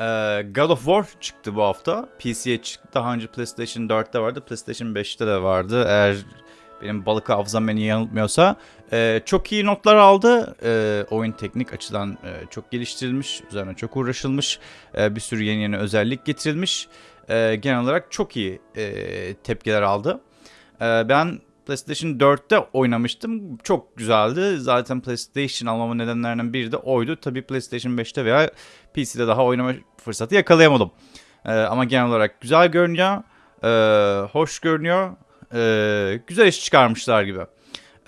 Ee, God of War çıktı bu hafta. PC'ye çıktı. Daha önce PlayStation 4'te vardı. PlayStation 5'te de vardı. Eğer benim balık hafızam beni yanıltmıyorsa. Ee, çok iyi notlar aldı. Ee, oyun teknik açıdan e, çok geliştirilmiş. Üzerine çok uğraşılmış. Ee, bir sürü yeni yeni özellik getirilmiş. Ee, genel olarak çok iyi e, tepkiler aldı. Ee, ben PlayStation 4'te oynamıştım. Çok güzeldi. Zaten PlayStation almamın nedenlerinden biri de oydu. Tabii PlayStation 5'te veya PC'de daha oynama fırsatı yakalayamadım. Ee, ama genel olarak güzel görünüyor. Ee, hoş görünüyor. Ee, güzel iş çıkarmışlar gibi.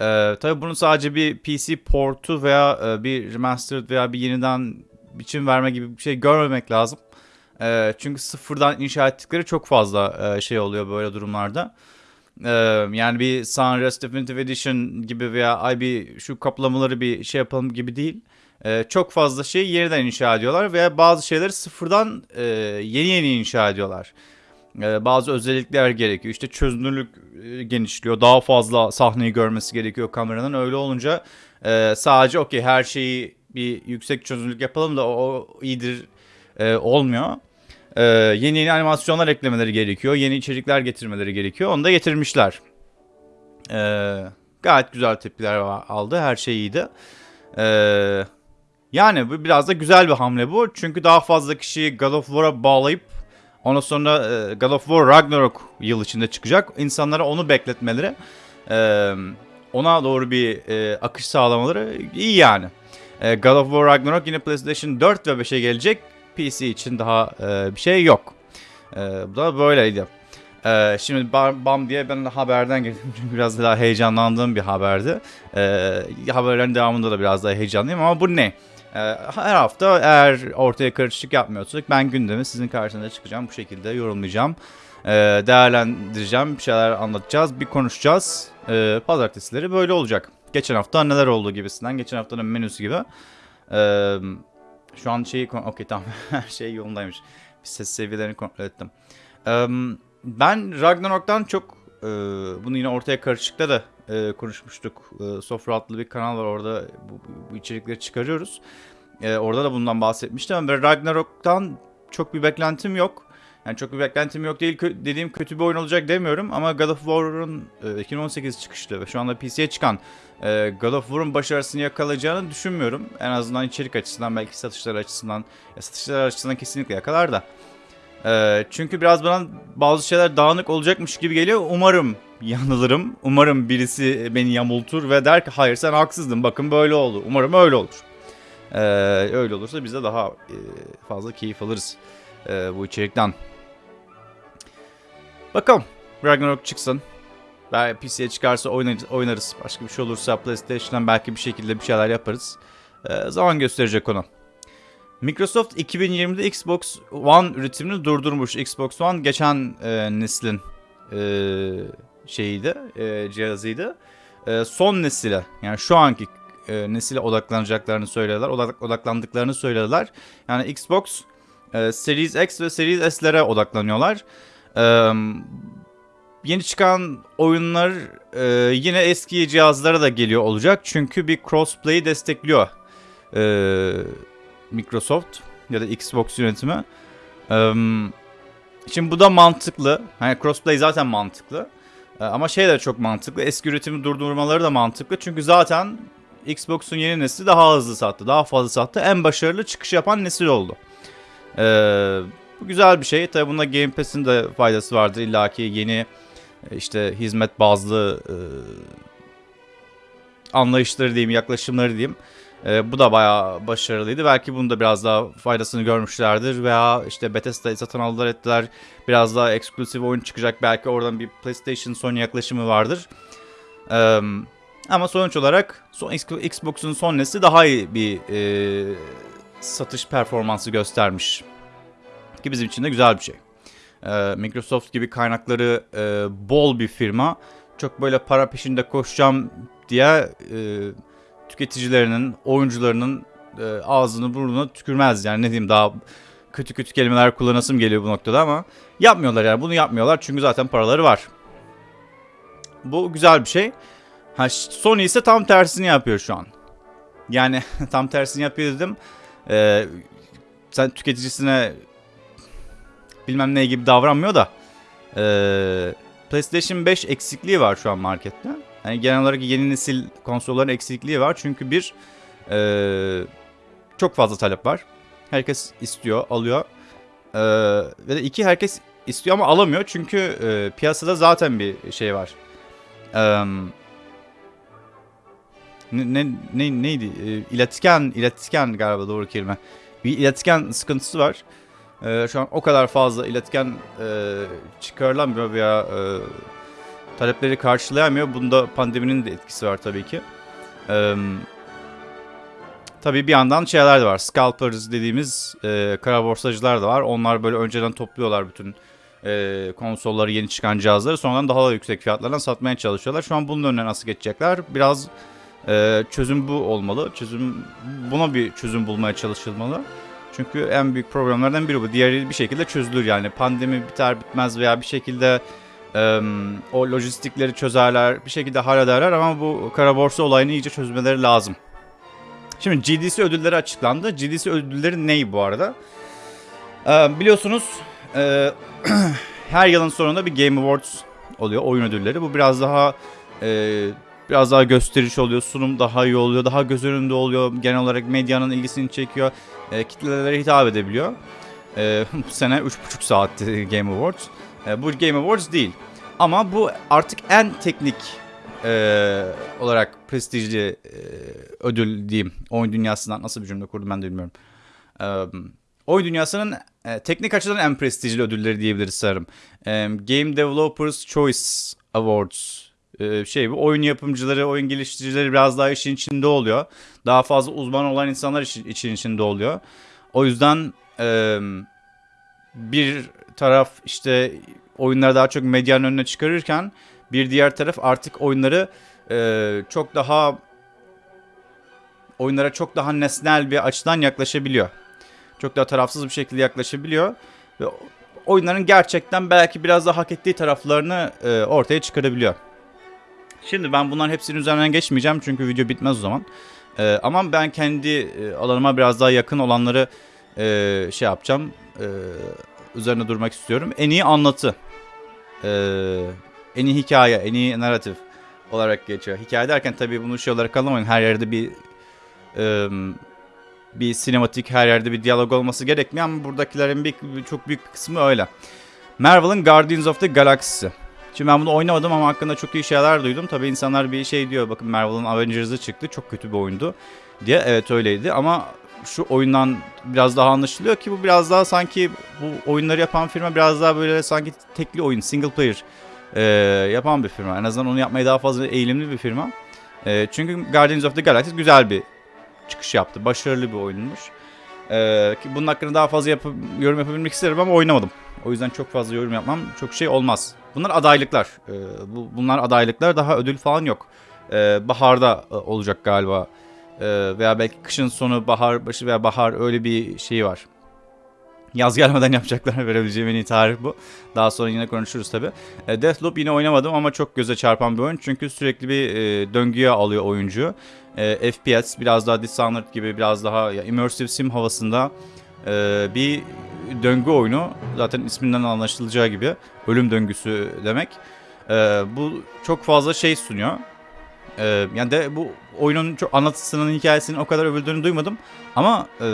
Ee, tabii bunun sadece bir PC portu veya e, bir remastered veya bir yeniden biçim verme gibi bir şey görmemek lazım. Ee, çünkü sıfırdan inşa ettikleri çok fazla e, şey oluyor böyle durumlarda. Yani bir Sunrise Definitive Edition gibi veya ay bir şu kaplamaları bir şey yapalım gibi değil. Çok fazla şey yeniden inşa ediyorlar veya bazı şeyleri sıfırdan yeni yeni inşa ediyorlar. Bazı özellikler gerekiyor. İşte çözünürlük genişliyor. Daha fazla sahneyi görmesi gerekiyor kameranın. Öyle olunca sadece okey her şeyi bir yüksek çözünürlük yapalım da o, iyidir olmuyor. Ee, yeni yeni animasyonlar eklemeleri gerekiyor. Yeni içerikler getirmeleri gerekiyor. Onu da getirmişler. Ee, gayet güzel tepkiler aldı. Her şey iyiydi. Ee, yani bu biraz da güzel bir hamle bu. Çünkü daha fazla kişiyi God of War'a bağlayıp ondan sonra e, God of War Ragnarok yıl içinde çıkacak. İnsanlara onu bekletmeleri e, ona doğru bir e, akış sağlamaları iyi yani. E, God of War Ragnarok yine PlayStation 4 ve 5'e gelecek. PC için daha e, bir şey yok. E, bu da böyleydi. E, şimdi bam diye ben haberden geldim çünkü biraz daha heyecanlandığım bir haberdi. E, haberlerin devamında da biraz daha heyecanlıyım ama bu ne? E, her hafta eğer ortaya karışık yapmıyorsak ben gündemi sizin karşınıza çıkacağım. Bu şekilde yorumlayacağım. E, değerlendireceğim. Bir şeyler anlatacağız. Bir konuşacağız. E, pazartesileri böyle olacak. Geçen hafta neler oldu gibisinden. Geçen haftanın menüsü gibi. Şu an şeyi... Okey tamam. Her şey yolundaymış. Bir ses seviyelerini kontrol ettim. Ben Ragnarok'tan çok... Bunu yine ortaya karışıkta da konuşmuştuk. Sofra adlı bir kanal var orada bu, bu içerikleri çıkarıyoruz. Orada da bundan bahsetmiştim ama Ragnarok'tan çok bir beklentim yok. Yani çok bir beklentim yok değil dediğim kötü bir oyun olacak demiyorum ama God of War'un e, 2018 çıkışlı ve şu anda PC'ye çıkan e, God of War'un başarısını yakalayacağını düşünmüyorum. En azından içerik açısından belki satışlar açısından ya satışlar açısından kesinlikle yakalar da. E, çünkü biraz bana bazı şeyler dağınık olacakmış gibi geliyor. Umarım yanılırım. Umarım birisi beni yamultur ve der ki hayır sen haksızdın bakın böyle oldu. Umarım öyle olur. E, öyle olursa biz de daha e, fazla keyif alırız e, bu içerikten. Bakalım. Ragnarok çıksın. Belki PC'ye çıkarsa oynarız, oynarız. Başka bir şey olursa PlayStation'dan belki bir şekilde bir şeyler yaparız. Ee, zaman gösterecek onu. Microsoft 2020'de Xbox One üretimini durdurmuş. Xbox One geçen e, neslin e, şeyiydi, e, cihazıydı. E, son nesile yani şu anki e, nesile odaklanacaklarını söylediler. Odak, odaklandıklarını söylediler. Yani Xbox e, Series X ve Series S'lere odaklanıyorlar. Yeni çıkan oyunlar yine eski cihazlara da geliyor olacak. Çünkü bir crossplay'i destekliyor Microsoft ya da Xbox yönetimi. Şimdi bu da mantıklı. Hani crossplay zaten mantıklı. Ama şey de çok mantıklı. Eski üretimi durdurmaları da mantıklı. Çünkü zaten Xbox'un yeni nesli daha hızlı sattı. Daha fazla sattı. En başarılı çıkış yapan nesil oldu. Eee bu güzel bir şey. Tabi bunda Game Pass'in de faydası vardır. İlla ki yeni işte hizmet bazlı e, anlayışları diyeyim, yaklaşımları diyeyim. E, bu da bayağı başarılıydı. Belki bunu da biraz daha faydasını görmüşlerdir. Veya işte Bethesda'yı satın aldılar ettiler. Biraz daha eksklusif oyun çıkacak. Belki oradan bir PlayStation Sony yaklaşımı vardır. E, ama sonuç olarak son, Xbox'un son nesli daha iyi bir e, satış performansı göstermiş ki bizim için de güzel bir şey. Ee, Microsoft gibi kaynakları e, bol bir firma çok böyle para peşinde koşacağım diye e, tüketicilerinin, oyuncularının e, ağzını burnuna tükürmez. Yani ne diyeyim daha kötü kötü kelimeler kullanasım geliyor bu noktada ama yapmıyorlar yani bunu yapmıyorlar çünkü zaten paraları var. Bu güzel bir şey. Ha, Sony ise tam tersini yapıyor şu an. Yani tam tersini yapıyor dedim. Ee, sen tüketicisine bilmem ne gibi davranmıyor da e, PlayStation 5 eksikliği var şu an markette. Yani genel olarak yeni nesil konsolların eksikliği var. Çünkü bir e, çok fazla talep var. Herkes istiyor, alıyor. E, ve de iki herkes istiyor ama alamıyor. Çünkü e, piyasada zaten bir şey var. E, ne, ne, ne neydi? E, iletken, iletken galiba doğru kelime. Bir iletken sıkıntısı var. E, şu an o kadar fazla iletken e, çıkarılamıyor veya e, talepleri karşılayamıyor. Bunda pandeminin de etkisi var tabii ki. E, tabii bir yandan şeyler de var. Scalpers dediğimiz e, kara borsacılar da var. Onlar böyle önceden topluyorlar bütün e, konsolları, yeni çıkan cihazları. Sonradan daha da yüksek fiyatlardan satmaya çalışıyorlar. Şu an bunun önüne nasıl geçecekler? Biraz e, çözüm bu olmalı. Çözüm buna bir çözüm bulmaya çalışılmalı. Çünkü en büyük problemlerden biri bu. Diğeri bir şekilde çözülür yani. Pandemi biter bitmez veya bir şekilde e, o lojistikleri çözerler, bir şekilde hallederler ama bu kara borsa olayını iyice çözmeleri lazım. Şimdi GDC ödülleri açıklandı. GDC ödülleri ney bu arada? E, biliyorsunuz e, her yılın sonunda bir Game Awards oluyor, oyun ödülleri. Bu biraz daha e, biraz daha gösteriş oluyor, sunum daha iyi oluyor, daha göz önünde oluyor. Genel olarak medyanın ilgisini çekiyor, e, kitlelere hitap edebiliyor. E, bu sene 3,5 saatti Game Awards. E, bu Game Awards değil. Ama bu artık en teknik e, olarak prestijli e, ödül diyeyim. Oyun dünyasından nasıl bir cümle kurdum ben de bilmiyorum. E, oyun dünyasının e, teknik açıdan en prestijli ödülleri diyebiliriz sanırım. E, Game Developers Choice Awards şey bu oyun yapımcıları, oyun geliştiricileri biraz daha işin içinde oluyor. Daha fazla uzman olan insanlar işin, için içinde oluyor. O yüzden e, bir taraf işte oyunları daha çok medyanın önüne çıkarırken bir diğer taraf artık oyunları e, çok daha oyunlara çok daha nesnel bir açıdan yaklaşabiliyor. Çok daha tarafsız bir şekilde yaklaşabiliyor. Ve oyunların gerçekten belki biraz daha hak ettiği taraflarını e, ortaya çıkarabiliyor. Şimdi ben bunların hepsinin üzerinden geçmeyeceğim çünkü video bitmez o zaman. E, ama ben kendi e, alanıma biraz daha yakın olanları e, şey yapacağım. E, üzerine durmak istiyorum. En iyi anlatı. E, en iyi hikaye, en iyi narratif olarak geçiyor. Hikaye derken tabii bunu şey olarak anlamayın. Her yerde bir e, bir sinematik, her yerde bir diyalog olması gerekmiyor ama buradakilerin bir, çok büyük kısmı öyle. Marvel'ın Guardians of the Galaxy. Şimdi ben bunu oynamadım ama hakkında çok iyi şeyler duydum. Tabii insanlar bir şey diyor. Bakın Marvel'ın Avengers'ı çıktı. Çok kötü bir oyundu diye. Evet öyleydi ama şu oyundan biraz daha anlaşılıyor ki bu biraz daha sanki bu oyunları yapan firma biraz daha böyle sanki tekli oyun, single player e, yapan bir firma. En azından onu yapmaya daha fazla eğilimli bir firma. E, çünkü Guardians of the Galaxy güzel bir çıkış yaptı. Başarılı bir oyunmuş. E, bunun hakkında daha fazla yap yorum yapabilmek isterim ama oynamadım. O yüzden çok fazla yorum yapmam çok şey olmaz. Bunlar adaylıklar. E, bu, bunlar adaylıklar. Daha ödül falan yok. E, baharda e, olacak galiba. E, veya belki kışın sonu, bahar başı veya bahar öyle bir şey var. Yaz gelmeden yapacaklar verebileceğim en iyi tarih bu. Daha sonra yine konuşuruz tabi. E, Deathloop yine oynamadım ama çok göze çarpan bir oyun. Çünkü sürekli bir e, döngüye alıyor oyuncu. E, FPS biraz daha Dishonored gibi biraz daha ya, immersive sim havasında e, bir döngü oyunu. Zaten isminden anlaşılacağı gibi ölüm döngüsü demek. E, bu çok fazla şey sunuyor. E, yani de bu oyunun çok anlatısının hikayesinin o kadar övüldüğünü duymadım. Ama e,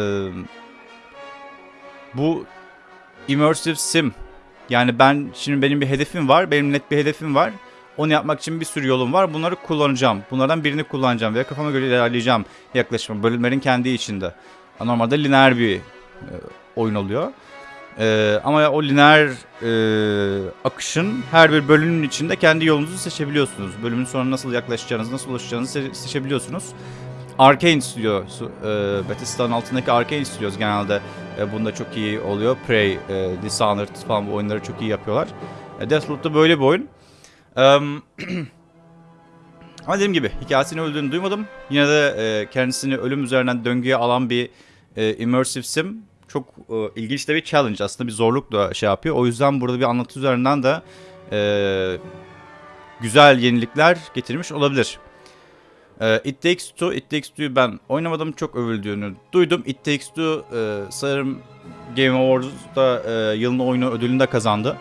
bu immersive sim yani ben şimdi benim bir hedefim var. Benim net bir hedefim var. Onu yapmak için bir sürü yolum var. Bunları kullanacağım. Bunlardan birini kullanacağım ve kafama göre ilerleyeceğim yaklaşımı. Bölümlerin kendi içinde. Normalde lineer bir e, oyun oluyor. E, ama o lineer e, akışın her bir bölümün içinde kendi yolunuzu seçebiliyorsunuz. Bölümün sonuna nasıl yaklaşacağınızı, nasıl ulaşacağınızı se- seçebiliyorsunuz. Arkane Studios, e, Bethesda'nın altındaki Arkane Studios genelde e, bunda çok iyi oluyor. Prey, e, Dishonored falan bu oyunları çok iyi yapıyorlar. E, Deathloop da böyle bir oyun. E, ama dediğim gibi hikayesini öldüğünü duymadım. Yine de e, kendisini ölüm üzerinden döngüye alan bir e, immersive sim. Çok e, ilginç de bir challenge aslında bir zorluk da şey yapıyor. O yüzden burada bir anlatı üzerinden de e, güzel yenilikler getirmiş olabilir. Ee, It Takes Two, It Takes Two'yu ben oynamadım. Çok övüldüğünü duydum. It Takes Two e, sanırım Game Awards'da e, yılın oyunu ödülünü de kazandı.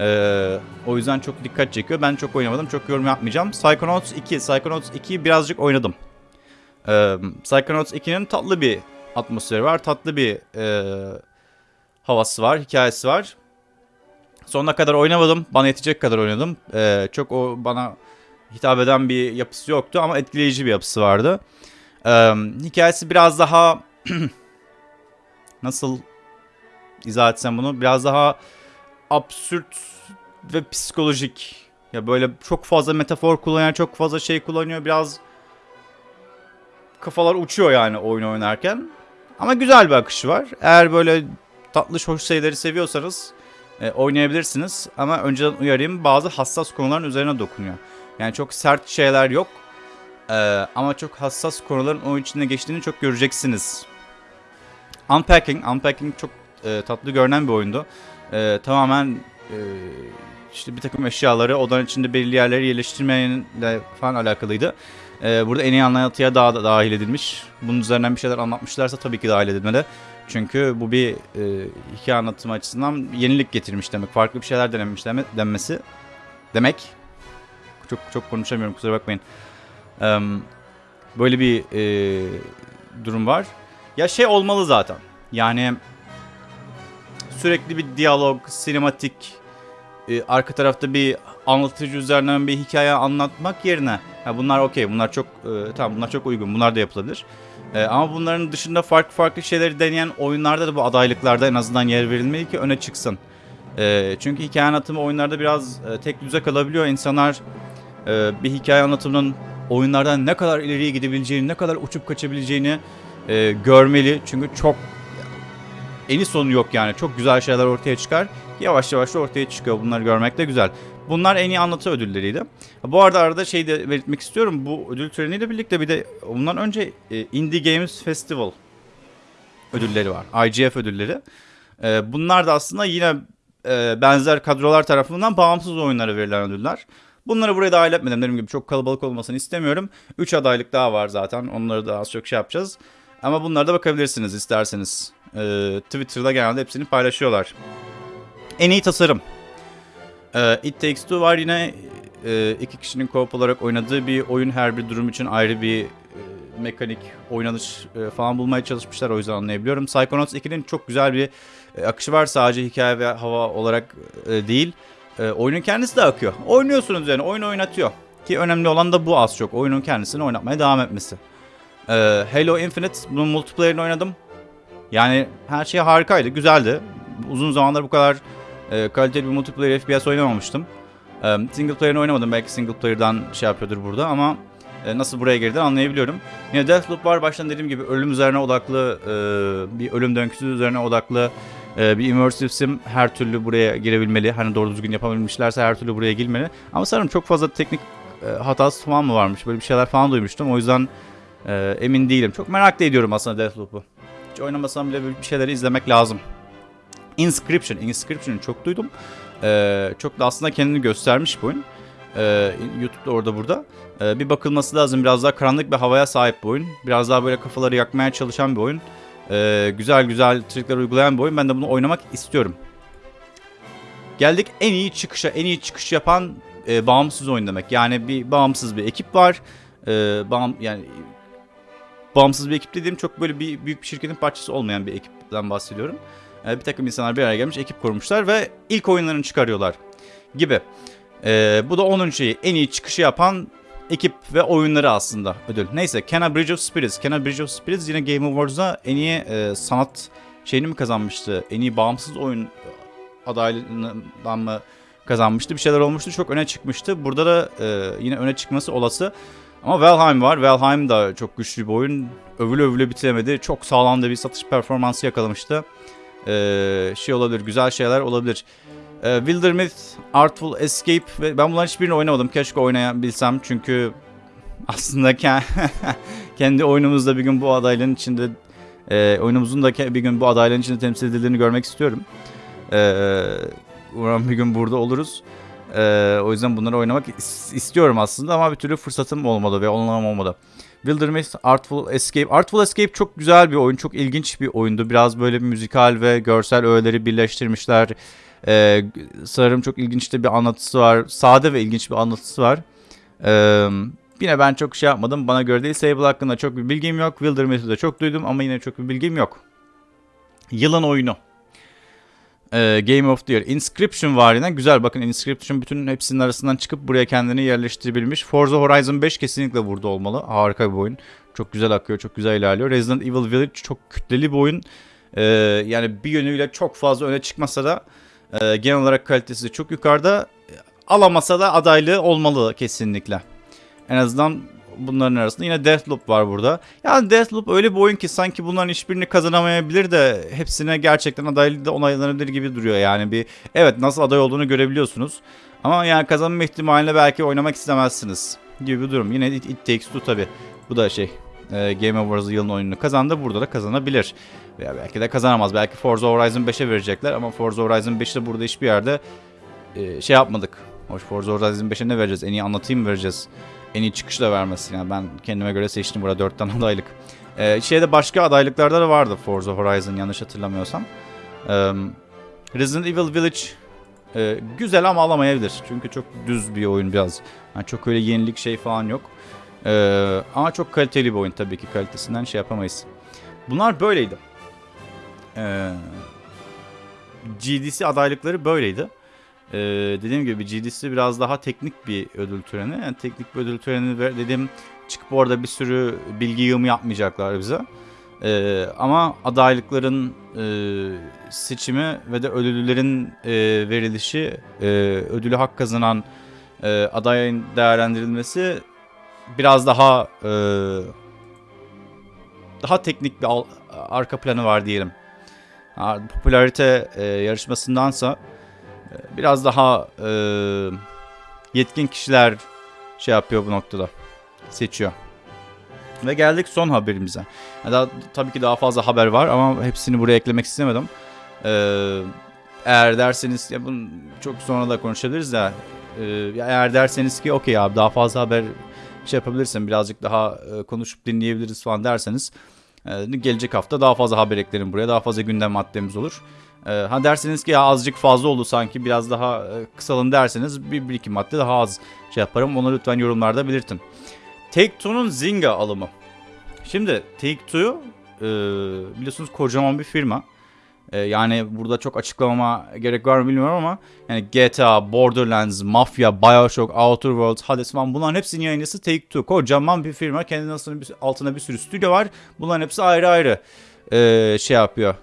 E, o yüzden çok dikkat çekiyor. Ben çok oynamadım. Çok yorum yapmayacağım. Psychonauts 2. Psychonauts 2'yi birazcık oynadım. E, Psychonauts 2'nin tatlı bir atmosferi var. Tatlı bir e, havası var. Hikayesi var. Sonuna kadar oynamadım. Bana yetecek kadar oynadım. E, çok o bana hitap eden bir yapısı yoktu ama etkileyici bir yapısı vardı. Ee, hikayesi biraz daha nasıl izah etsem bunu biraz daha absürt ve psikolojik. Ya böyle çok fazla metafor kullanıyor, çok fazla şey kullanıyor. Biraz kafalar uçuyor yani oyun oynarken. Ama güzel bir akışı var. Eğer böyle tatlı hoş şeyleri seviyorsanız e, oynayabilirsiniz. Ama önceden uyarayım bazı hassas konuların üzerine dokunuyor. Yani çok sert şeyler yok. Ee, ama çok hassas konuların oyun içinde geçtiğini çok göreceksiniz. Unpacking, Unpacking çok e, tatlı görünen bir oyundu. E, tamamen e, işte bir takım eşyaları odanın içinde belirli yerleri yerleştirmeyle falan alakalıydı. E, burada en iyi anlatıya daha da dahil edilmiş. Bunun üzerinden bir şeyler anlatmışlarsa tabii ki dahil edilmeli. Çünkü bu bir e, hikaye anlatımı açısından yenilik getirmiş demek. Farklı bir şeyler denemiş deme, denmesi demek. Çok çok konuşamıyorum kusura bakmayın. Ee, böyle bir e, durum var. Ya şey olmalı zaten. Yani sürekli bir diyalog, sinematik, e, arka tarafta bir anlatıcı üzerinden bir hikaye anlatmak yerine ya bunlar okey, bunlar çok e, tamam bunlar çok uygun, bunlar da yapılabilir. E, ama bunların dışında farklı farklı şeyleri deneyen oyunlarda da bu adaylıklarda en azından yer verilmeli ki öne çıksın. E, çünkü hikaye anlatımı oyunlarda biraz e, tek düze kalabiliyor. İnsanlar e, bir hikaye anlatımının oyunlardan ne kadar ileriye gidebileceğini, ne kadar uçup kaçabileceğini e, görmeli. Çünkü çok eni sonu yok yani. Çok güzel şeyler ortaya çıkar. Yavaş yavaş da ortaya çıkıyor. Bunları görmek de güzel. Bunlar en iyi anlatı ödülleriydi. Bu arada arada şey de belirtmek istiyorum. Bu ödül töreniyle birlikte bir de bundan önce e, Indie Games Festival ödülleri var. IGF ödülleri. E, bunlar da aslında yine benzer kadrolar tarafından bağımsız oyunlara verilen ödüller. Bunları buraya dahil etmedim. Dediğim gibi çok kalabalık olmasını istemiyorum. 3 adaylık daha var zaten. Onları da az çok şey yapacağız. Ama bunlara da bakabilirsiniz isterseniz. Ee, Twitter'da genelde hepsini paylaşıyorlar. En iyi tasarım. Ee, It Takes Two var yine e, iki kişinin co-op olarak oynadığı bir oyun. Her bir durum için ayrı bir e, mekanik, oynanış e, falan bulmaya çalışmışlar. O yüzden anlayabiliyorum. Psychonauts 2'nin çok güzel bir e, akışı var. Sadece hikaye ve hava olarak e, değil. E, oyunun kendisi de akıyor. Oynuyorsunuz yani oyun oynatıyor. Ki önemli olan da bu az çok. Oyunun kendisini oynatmaya devam etmesi. E, Halo Infinite bunun multiplayer'ını oynadım. Yani her şey harikaydı, güzeldi. Uzun zamandır bu kadar e, kaliteli bir multiplayer FPS oynamamıştım. E, single player'ını oynamadım. Belki single player'dan şey yapıyordur burada ama e, nasıl buraya girdi anlayabiliyorum. Yine Deathloop var. Baştan dediğim gibi ölüm üzerine odaklı, e, bir ölüm döngüsü üzerine odaklı ee, bir immersive sim her türlü buraya girebilmeli. Hani doğru düzgün yapabilmişlerse her türlü buraya girmeli. Ama sanırım çok fazla teknik e, hatası falan mı varmış? Böyle bir şeyler falan duymuştum. O yüzden e, emin değilim. Çok merak da ediyorum aslında Deathloop'u. Hiç oynamasam bile bir şeyleri izlemek lazım. Inscription. Inscription'ı çok duydum. E, çok da aslında kendini göstermiş bu oyun. E, YouTube'da orada burada. Bir bakılması lazım. Biraz daha karanlık bir havaya sahip bir oyun. Biraz daha böyle kafaları yakmaya çalışan bir oyun. Ee, güzel güzel trikler uygulayan bir oyun. Ben de bunu oynamak istiyorum. Geldik en iyi çıkışa. En iyi çıkış yapan e, bağımsız oyun demek. Yani bir bağımsız bir ekip var. E, bağım, yani bağımsız bir ekip dediğim çok böyle bir büyük bir şirketin parçası olmayan bir ekipten bahsediyorum. E, bir takım insanlar bir araya gelmiş, ekip kurmuşlar ve ilk oyunlarını çıkarıyorlar gibi. E, bu da onun şeyi. En iyi çıkışı yapan ekip ve oyunları aslında ödül. Neyse Kena Bridge of Spirits. Kena Bridge of Spirits yine Game Awards'da en iyi e, sanat şeyini mi kazanmıştı? En iyi bağımsız oyun adaylığından mı kazanmıştı? Bir şeyler olmuştu. Çok öne çıkmıştı. Burada da e, yine öne çıkması olası. Ama Valheim var. Valheim da çok güçlü bir oyun. Övülü övülü bitiremedi. Çok sağlam da bir satış performansı yakalamıştı. Ee, şey olabilir, güzel şeyler olabilir. Ee, Wildermyth, Artful Escape ve ben bunların hiçbirini oynamadım. Keşke oynayabilsem çünkü aslında kendi oyunumuzda bir gün bu adaylığın içinde e, oyunumuzun da bir gün bu adaylığın içinde temsil edildiğini görmek istiyorum. E, umarım bir gün burada oluruz. Ee, o yüzden bunları oynamak is- istiyorum aslında ama bir türlü fırsatım olmadı ve onlarım olmadı. Wilderness Artful Escape. Artful Escape çok güzel bir oyun. Çok ilginç bir oyundu. Biraz böyle bir müzikal ve görsel öğeleri birleştirmişler. Ee, sanırım çok ilginç de bir anlatısı var. Sade ve ilginç bir anlatısı var. Ee, yine ben çok şey yapmadım. Bana göre değil. Sable hakkında çok bir bilgim yok. Wilderness'ı da çok duydum ama yine çok bir bilgim yok. Yılın oyunu. Ee, Game of the Year. Inscription var yine. Güzel bakın Inscription bütün hepsinin arasından çıkıp buraya kendini yerleştirebilmiş. Forza Horizon 5 kesinlikle burada olmalı. Harika bir oyun. Çok güzel akıyor, çok güzel ilerliyor. Resident Evil Village çok kütleli bir oyun. Ee, yani bir yönüyle çok fazla öne çıkmasa da e, genel olarak kalitesi çok yukarıda. Alamasa da adaylığı olmalı kesinlikle. En azından bunların arasında yine Deathloop var burada. Yani Deathloop öyle bir oyun ki sanki bunların hiçbirini kazanamayabilir de hepsine gerçekten adaylığı da onaylanabilir gibi duruyor. Yani bir evet nasıl aday olduğunu görebiliyorsunuz. Ama yani kazanma ihtimaline belki oynamak istemezsiniz gibi bir durum. Yine It, It Takes Two tabi. Bu da şey e, Game Awards yılın oyununu kazandı. Burada da kazanabilir. Veya belki de kazanamaz. Belki Forza Horizon 5'e verecekler ama Forza Horizon 5'i de burada hiçbir yerde e, şey yapmadık. Hoş Forza Horizon 5'e ne vereceğiz? En iyi anlatayım mı vereceğiz? En iyi çıkışla vermesi. Yani ben kendime göre seçtim burada 4 tane adaylık. Ee, şeyde başka adaylıklarda da vardı Forza Horizon yanlış hatırlamıyorsam. Ee, Resident Evil Village e, güzel ama alamayabilir. Çünkü çok düz bir oyun biraz. Yani çok öyle yenilik şey falan yok. Ee, ama çok kaliteli bir oyun tabii ki kalitesinden şey yapamayız. Bunlar böyleydi. Ee, GDC adaylıkları böyleydi. Ee, dediğim gibi GDC biraz daha teknik bir ödül töreni. Yani teknik bir ödül töreni dedim çıkıp orada bir sürü bilgi yığımı yapmayacaklar bize. Ee, ama adaylıkların e, seçimi ve de ödüllerin e, verilişi, e, ödülü hak kazanan e, adayın değerlendirilmesi biraz daha e, daha teknik bir al- arka planı var diyelim. Popülarite e, yarışmasındansa e, biraz daha e, yetkin kişiler şey yapıyor bu noktada. Seçiyor. Ve geldik son haberimize. Yani daha, tabii ki daha fazla haber var ama hepsini buraya eklemek istemedim. Ee, eğer derseniz ya bunu çok sonra da konuşabiliriz de e, eğer derseniz ki okey abi daha fazla haber şey yapabilirsin birazcık daha e, konuşup dinleyebiliriz falan derseniz e, gelecek hafta daha fazla haber eklerim buraya daha fazla gündem maddemiz olur. E, ha derseniz ki ya azıcık fazla oldu sanki biraz daha e, kısalın derseniz bir, bir iki madde daha az şey yaparım onu lütfen yorumlarda belirtin. Take-Two'nun Zynga alımı. Şimdi Take-Two e, biliyorsunuz kocaman bir firma. E, yani burada çok açıklamama gerek var mı bilmiyorum ama yani GTA, Borderlands, Mafia, Bioshock, Outer Worlds, Hades falan bunların hepsinin yayıncısı Take-Two. Kocaman bir firma. Kendi altında bir, sürü stüdyo var. Bunların hepsi ayrı ayrı e, şey yapıyor.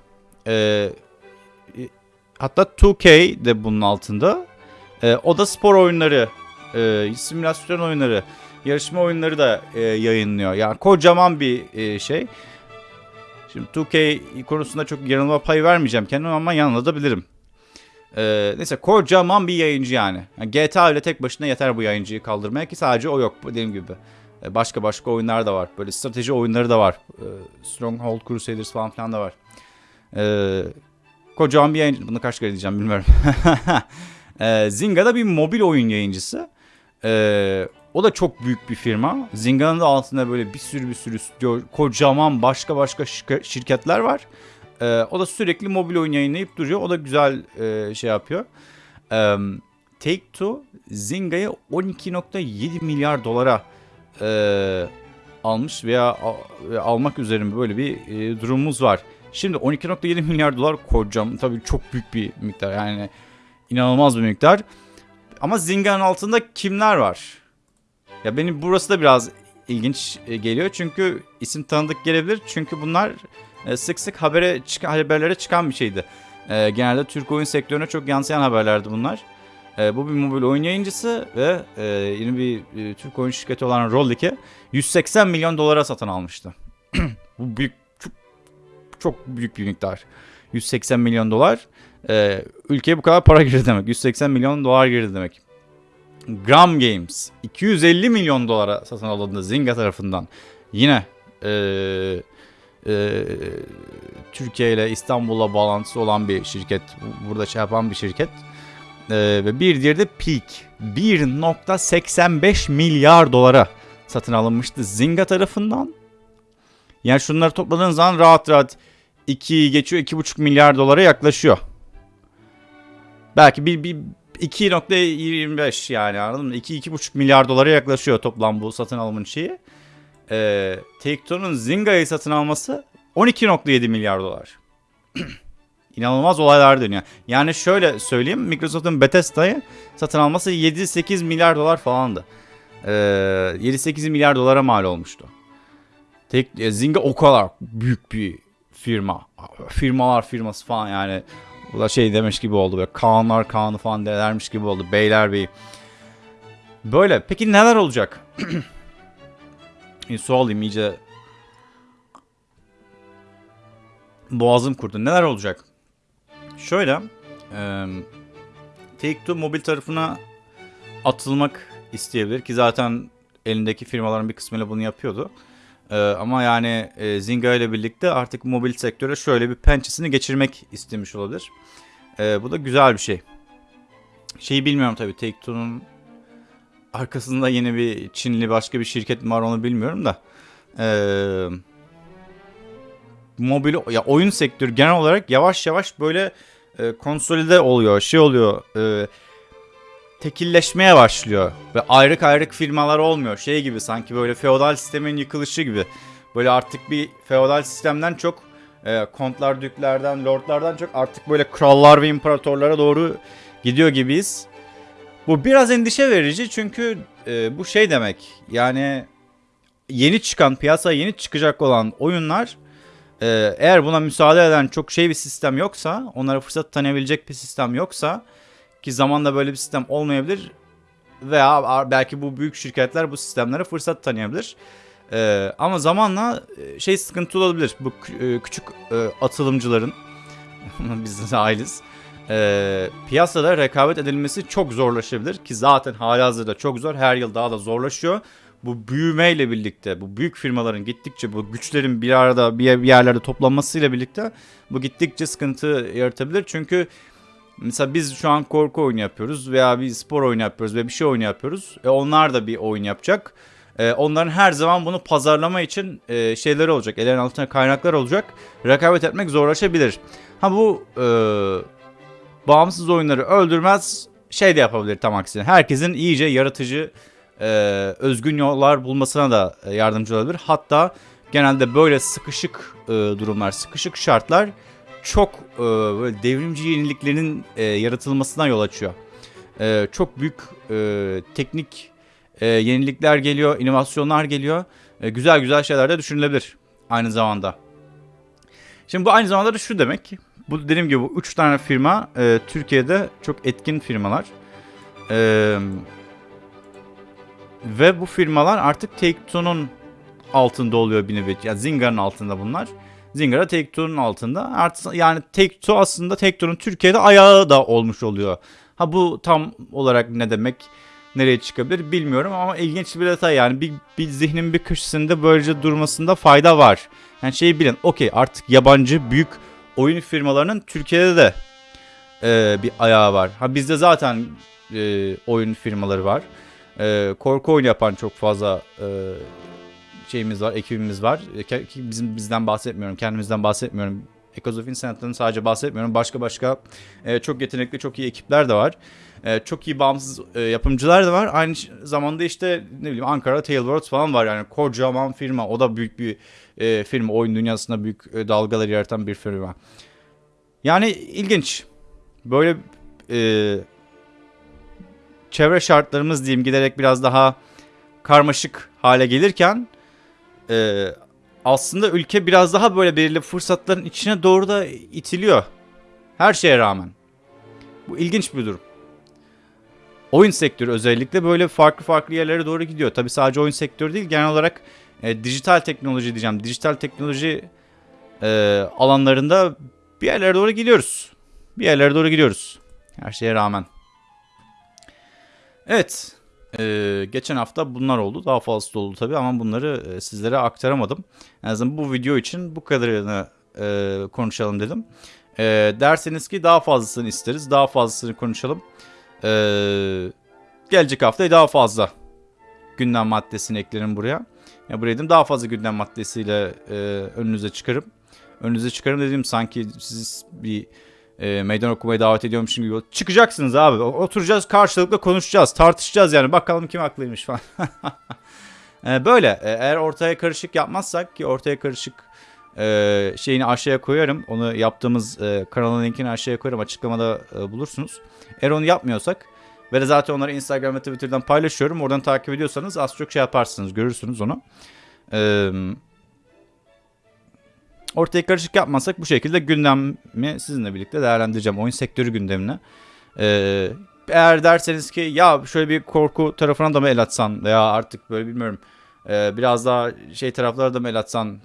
E, hatta 2K de bunun altında. E, o da spor oyunları, e, simülasyon oyunları, yarışma oyunları da e, yayınlıyor. Yani kocaman bir e, şey. Şimdi 2K konusunda çok yanılma payı vermeyeceğim kendime ama yanılabilirim. Ee, neyse kocaman bir yayıncı yani. yani. GTA ile tek başına yeter bu yayıncıyı kaldırmaya ki sadece o yok dediğim gibi. Ee, başka başka oyunlar da var. Böyle strateji oyunları da var. Ee, Stronghold Crusaders falan filan da var. Ee, kocaman bir yayıncı. Bunu kaç kere diyeceğim bilmiyorum. ee, Zynga da bir mobil oyun yayıncısı. Ee, o da çok büyük bir firma. Zynga'nın da altında böyle bir sürü bir sürü stüdyo, kocaman başka başka şirke- şirketler var. Ee, o da sürekli mobil oyun yayınlayıp duruyor. O da güzel e, şey yapıyor. Ee, Take-Two Zynga'yı 12.7 milyar dolara e, almış veya ve almak üzere böyle bir e, durumumuz var. Şimdi 12.7 milyar dolar kocam tabii çok büyük bir miktar yani inanılmaz bir miktar. Ama Zynga'nın altında kimler var? Ya benim burası da biraz ilginç e, geliyor çünkü isim tanıdık gelebilir. Çünkü bunlar e, sık sık habere çıkan haberlere çıkan bir şeydi. E, genelde Türk oyun sektörüne çok yansıyan haberlerdi bunlar. Bu bir mobil oyun yayıncısı ve e, yeni bir Türk oyun şirketi olan Rollik'i 180 milyon dolara satın almıştı. bu büyük çok, çok büyük bir miktar. 180 milyon dolar. E, ülkeye bu kadar para girdi demek. 180 milyon dolar girdi demek. Gram Games 250 milyon dolara satın alındı Zynga tarafından. Yine e, e, Türkiye ile İstanbul'la bağlantısı olan bir şirket. Burada şey yapan bir şirket. Ee, ve bir diğeri de Peak. 1.85 milyar dolara satın alınmıştı Zynga tarafından. Yani şunları topladığın zaman rahat rahat 2 geçiyor 2,5 milyar dolara yaklaşıyor. Belki bir, bir 2.25 yani anladın mı? 2-2,5 milyar dolara yaklaşıyor toplam bu satın alımın şeyi. Ee, Take-Two'nun Zynga'yı satın alması 12.7 milyar dolar. İnanılmaz olaylar dönüyor. Yani şöyle söyleyeyim Microsoft'un Bethesda'yı satın alması 7-8 milyar dolar falandı. Ee, 7-8 milyar dolara mal olmuştu. Tek, e, Zynga o kadar büyük bir firma. Firmalar firması falan yani. Bu da şey demiş gibi oldu böyle Kaanlar Kaan'ı falan dermiş gibi oldu. Beyler Bey. Böyle. Peki neler olacak? Su alayım iyice. Boğazım kurdu. Neler olacak? Şöyle. E, Take-Two mobil tarafına atılmak isteyebilir ki zaten elindeki firmaların bir kısmıyla bunu yapıyordu. Ee, ama yani e, Zynga ile birlikte artık mobil sektöre şöyle bir pençesini geçirmek istemiş olabilir. Ee, bu da güzel bir şey. Şeyi bilmiyorum tabii Take-Two'nun arkasında yeni bir Çinli başka bir şirket mi var onu bilmiyorum da. Ee, mobil ya oyun sektörü genel olarak yavaş yavaş böyle e, konsolide oluyor, şey oluyor. E, tekilleşmeye başlıyor. Ve ayrık ayrık firmalar olmuyor. Şey gibi sanki böyle feodal sistemin yıkılışı gibi. Böyle artık bir feodal sistemden çok e, kontlar, düklerden, lordlardan çok artık böyle krallar ve imparatorlara doğru gidiyor gibiyiz. Bu biraz endişe verici çünkü e, bu şey demek. Yani yeni çıkan, piyasaya yeni çıkacak olan oyunlar e, eğer buna müsaade eden çok şey bir sistem yoksa, onlara fırsat tanıyabilecek bir sistem yoksa ki zamanla böyle bir sistem olmayabilir veya belki bu büyük şirketler bu sistemlere fırsat tanıyabilir. Ee, ama zamanla e, şey sıkıntı olabilir. Bu e, küçük e, atılımcıların biz ailiz. E, piyasada rekabet edilmesi çok zorlaşabilir ki zaten halihazırda çok zor. Her yıl daha da zorlaşıyor. Bu büyümeyle birlikte, bu büyük firmaların gittikçe bu güçlerin bir arada bir yerlerde toplanmasıyla birlikte bu gittikçe sıkıntı yaratabilir. Çünkü Mesela biz şu an korku oyunu yapıyoruz veya bir spor oyunu yapıyoruz ve bir şey oyunu yapıyoruz. E onlar da bir oyun yapacak. E onların her zaman bunu pazarlama için e, şeyleri olacak. Ellerin altında kaynaklar olacak. Rekabet etmek zorlaşabilir. Ha bu e, bağımsız oyunları öldürmez şey de yapabilir tam aksine. Herkesin iyice yaratıcı e, özgün yollar bulmasına da yardımcı olabilir. Hatta genelde böyle sıkışık e, durumlar, sıkışık şartlar çok e, böyle devrimci yeniliklerin e, yaratılmasına yol açıyor. E, çok büyük e, teknik e, yenilikler geliyor, inovasyonlar geliyor. E, güzel güzel şeyler de düşünülebilir aynı zamanda. Şimdi bu aynı zamanda da şu demek. Bu dediğim gibi bu üç tane firma e, Türkiye'de çok etkin firmalar. E, ve bu firmalar artık Take-Two'nun altında oluyor bir nevi. Yani Zynga'nın altında bunlar. Zynga da Take-Two'nun altında. Artı, yani Take-Two aslında Take-Two'nun Türkiye'de ayağı da olmuş oluyor. Ha bu tam olarak ne demek? Nereye çıkabilir bilmiyorum ama ilginç bir detay yani bir, bir zihnin bir köşesinde böylece durmasında fayda var. Yani şeyi bilin okey artık yabancı büyük oyun firmalarının Türkiye'de de e, bir ayağı var. Ha bizde zaten e, oyun firmaları var. E, korku oyunu yapan çok fazla e, şeyimiz var, ekibimiz var. E, bizim bizden bahsetmiyorum, kendimizden bahsetmiyorum. Of Insanite'den sadece bahsetmiyorum. Başka başka e, çok yetenekli, çok iyi ekipler de var. E, çok iyi bağımsız e, yapımcılar da var. Aynı zamanda işte ne bileyim Ankara Tailwords falan var yani kocaman firma. O da büyük bir e, firma. Oyun dünyasında büyük e, dalgalar yaratan bir firma. Yani ilginç. Böyle e, çevre şartlarımız diyeyim giderek biraz daha karmaşık hale gelirken e, aslında ülke biraz daha böyle belirli fırsatların içine doğru da itiliyor. Her şeye rağmen. Bu ilginç bir durum. Oyun sektörü özellikle böyle farklı farklı yerlere doğru gidiyor. Tabi sadece oyun sektörü değil genel olarak e, dijital teknoloji diyeceğim. Dijital teknoloji e, alanlarında bir yerlere doğru gidiyoruz. Bir yerlere doğru gidiyoruz. Her şeye rağmen. Evet. Ee, geçen hafta bunlar oldu. Daha fazlası da oldu tabii ama bunları e, sizlere aktaramadım. En azından bu video için bu kadarını e, konuşalım dedim. E, derseniz ki daha fazlasını isteriz. Daha fazlasını konuşalım. Ee, gelecek haftaya daha fazla gündem maddesini eklerim buraya. Ya buraya dedim daha fazla gündem maddesiyle e, önünüze çıkarım. Önünüze çıkarım dediğim sanki siz bir e, meydan okumaya davet ediyormuşum gibi. Çıkacaksınız abi. Oturacağız karşılıklı konuşacağız. Tartışacağız yani. Bakalım kim haklıymış falan. E, böyle. E, eğer ortaya karışık yapmazsak ki ortaya karışık e, şeyini aşağıya koyarım. Onu yaptığımız e, kanalın linkini aşağıya koyarım. Açıklamada e, bulursunuz. Eğer onu yapmıyorsak ve de zaten onları Instagram ve Twitter'dan paylaşıyorum. Oradan takip ediyorsanız az çok şey yaparsınız. Görürsünüz onu. Eee ortaya karışık yapmasak bu şekilde gündemi sizinle birlikte değerlendireceğim. Oyun sektörü gündemini. Ee, eğer derseniz ki ya şöyle bir korku tarafına da mı el atsan veya artık böyle bilmiyorum e, biraz daha şey taraflara da mı el atsan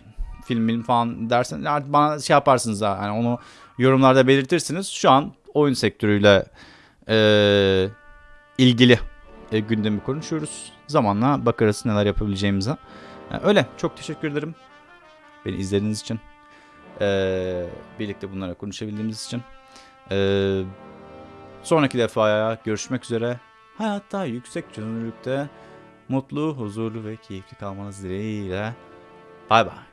film film falan dersen artık bana şey yaparsınız ha. Yani onu yorumlarda belirtirsiniz. Şu an oyun sektörüyle e, ilgili e, gündemi konuşuyoruz. Zamanla bakarız neler yapabileceğimize. Yani öyle. Çok teşekkür ederim. Beni izlediğiniz için. Ee, birlikte bunlara konuşabildiğimiz için. Ee, sonraki defaya görüşmek üzere. Hayatta yüksek çözünürlükte mutlu, huzurlu ve keyifli kalmanız dileğiyle. Bay bay.